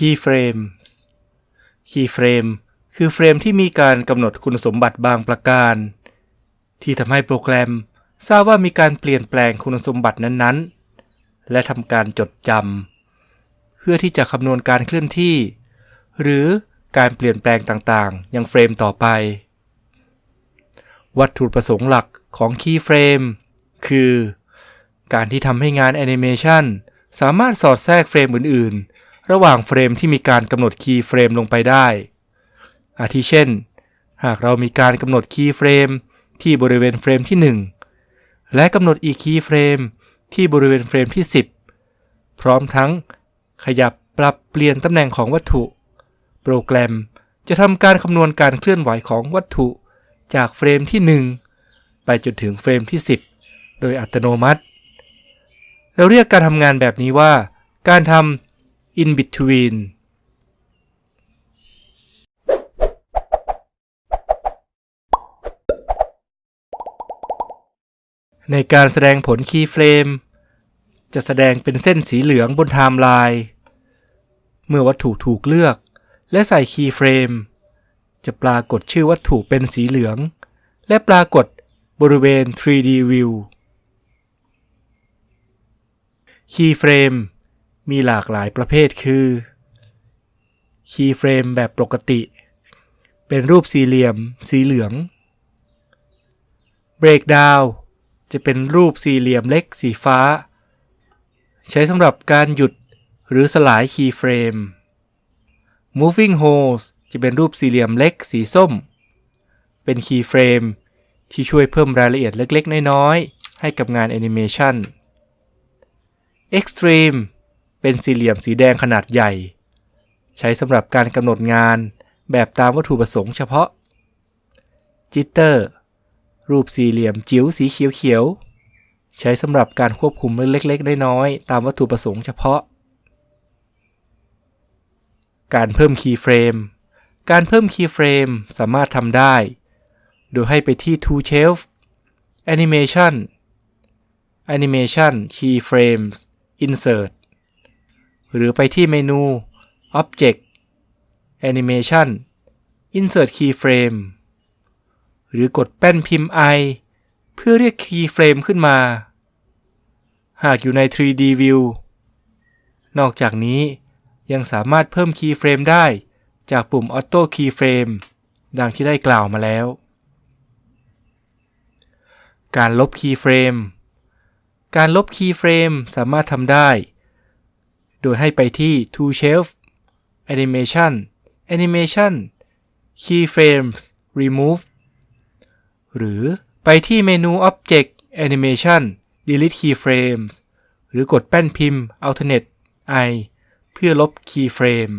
Keyframes Keyframe คือเฟรมที่มีการกำหนดคุณสมบัติบางประการ ที่ทำให้โปรแกรมทราบว่ามีการเปลี่ยนแปลงคุณสมบัตินั้นๆ และทำการจดจำเพื่อที่จะคำนวณการเคลื่อนที่ หรือการเปลี่ยนแปลงต่างๆ ยังเฟรมต่อไป วัตถุประสงค์หลักของ Keyframe คือ การที่ทำให้งานแอนิเมชันสามารถสอดแทรกเฟรมอื่น ๆ ระหว่างเฟรมที่มีการกำหนด keyframe ลงไปได้ อาทิเช่น หากเรามีการกำหนด keyframe ที่บริเวณเฟรมที่ 1 และกำหนดอีก keyframe ที่บริเวณเฟรมที่ 10 พร้อมทั้งขยับปรับเปลี่ยนตำแหน่งของวัตถุ โปรแกรมจะทำการคำนวณการเคลื่อนไหวของวัตถุจากเฟรมที่ 1 ไปจนถึงเฟรมที่ 10 โดยอัตโนมัติ เราเรียกการทำงานแบบนี้ว่า การทำ in between ในการแสดงผล keyframe จะแสดงเป็นเส้นสีเหลืองบนไทม์ไลน์เมื่อวัตถุถูกเลือก และใส่ keyframe จะปรากฏชื่อวัตถุเป็นสีเหลือง และปรากฏบริเวณ 3D View keyframe มีหลากหลายประเภทคือ keyframe แบบปกติ เป็นรูปสี่เหลี่ยม สีเหลือง Breakdown จะเป็นรูปสี่เหลี่ยมเล็กสีฟ้า ใช้สำหรับการหยุดหรือสลาย keyframe Moving Hold จะเป็นรูปสี่เหลี่ยมเล็กสีส้ม เป็น keyframe ที่ช่วยเพิ่มรายละเอียดเล็กๆ น้อยๆ ให้กับงานแอนิเมชัน Extreme เป็นสี่เหลี่ยมสีแดงขนาดใหญ่ ใช้สำหรับการกำหนดงานแบบตามวัตถุประสงค์เฉพาะ Jitter รูปสี่เหลี่ยมจิ๋วสีเขียวๆ ใช้สำหรับการควบคุมเล็กๆ น้อยๆ ตามวัตถุประสงค์เฉพาะ การเพิ่ม keyframe การเพิ่ม keyframe สามารถทำได้ โดยให้ไปที่ Tool Shelf Animation Animation Keyframes Insert หรือไปที่เมนู Object Animation Insert Keyframe หรือกดแป้นพิมพ์ I เพื่อเรียก Keyframe ขึ้นมา หากอยู่ใน 3D View นอกจากนี้ยังสามารถเพิ่ม Keyframe ได้จากปุ่ม Auto Keyframe ดังที่ได้กล่าวมาแล้ว การลบ Keyframe การลบ Keyframe สามารถทำได้ โดยให้ไปที่ Tool Shelf Animation Animation Keyframes Remove หรือไปที่เมนู Object Animation Delete Keyframes หรือกดแป้นพิมพ์ Alternate I เพื่อลบ Keyframe